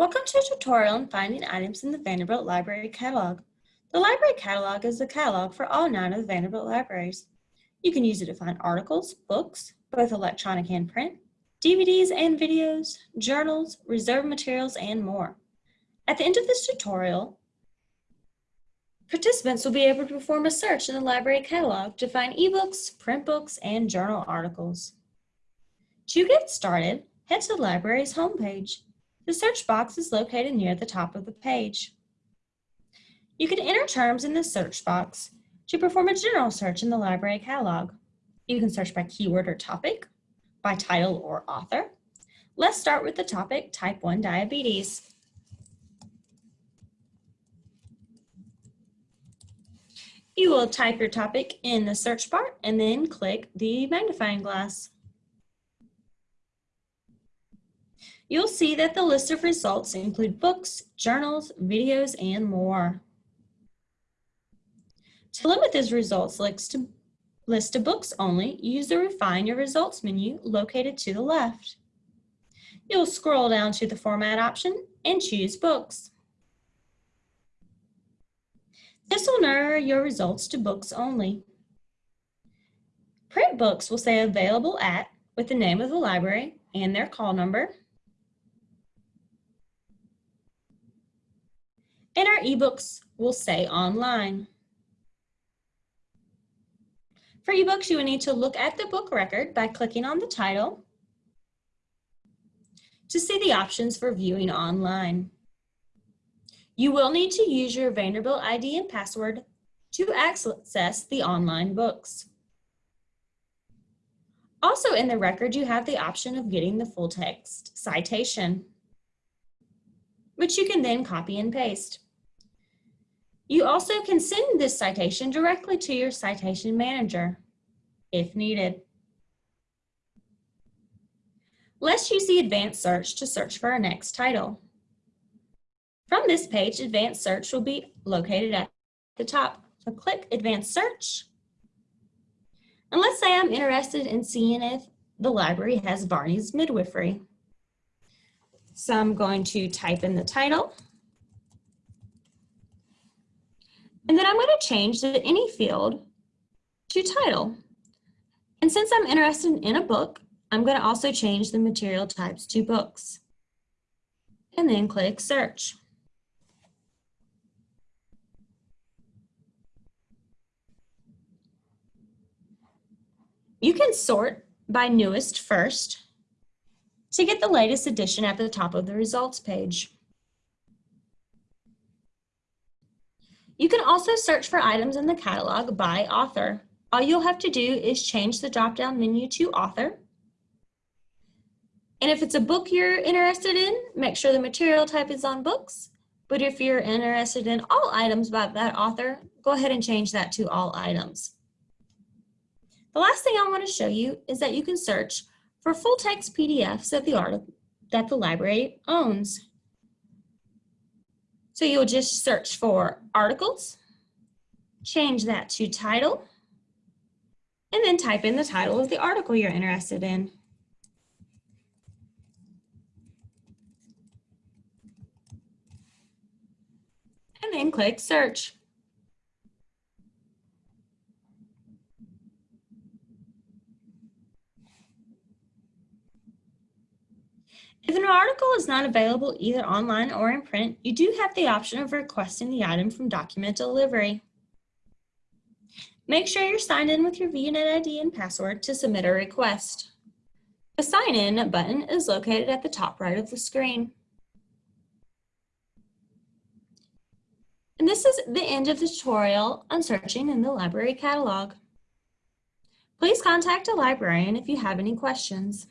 Welcome to a tutorial on finding items in the Vanderbilt Library Catalog. The Library Catalog is a catalog for all nine of the Vanderbilt libraries. You can use it to find articles, books, both electronic and print, DVDs and videos, journals, reserved materials, and more. At the end of this tutorial, participants will be able to perform a search in the Library Catalog to find ebooks, print books, and journal articles. To get started, head to the library's homepage. The search box is located near the top of the page. You can enter terms in the search box to perform a general search in the library catalog. You can search by keyword or topic, by title or author. Let's start with the topic type 1 diabetes. You will type your topic in the search bar and then click the magnifying glass. You'll see that the list of results include books, journals, videos, and more. To limit these results list to, list to books only, use the Refine Your Results menu located to the left. You'll scroll down to the Format option and choose Books. This will narrow your results to books only. Print books will say available at with the name of the library and their call number, and our ebooks will say online. For ebooks, you will need to look at the book record by clicking on the title to see the options for viewing online. You will need to use your Vanderbilt ID and password to access the online books. Also in the record, you have the option of getting the full text citation, which you can then copy and paste. You also can send this citation directly to your citation manager if needed. Let's use the advanced search to search for our next title. From this page, advanced search will be located at the top. So click advanced search. And let's say I'm interested in seeing if the library has Varney's midwifery. So I'm going to type in the title. And then I'm going to change the any field to title. And since I'm interested in a book, I'm going to also change the material types to books. And then click search. You can sort by newest first to get the latest edition at the top of the results page. You can also search for items in the catalog by author. All you'll have to do is change the drop-down menu to author. And if it's a book you're interested in, make sure the material type is on books. But if you're interested in all items by that author, go ahead and change that to all items. The last thing I want to show you is that you can search for full text PDFs of the article that the library owns. So you'll just search for articles, change that to title, and then type in the title of the article you're interested in. And then click search. If an article is not available either online or in print, you do have the option of requesting the item from document delivery. Make sure you're signed in with your VUnet ID and password to submit a request. The Sign In button is located at the top right of the screen. And this is the end of the tutorial on searching in the library catalog. Please contact a librarian if you have any questions.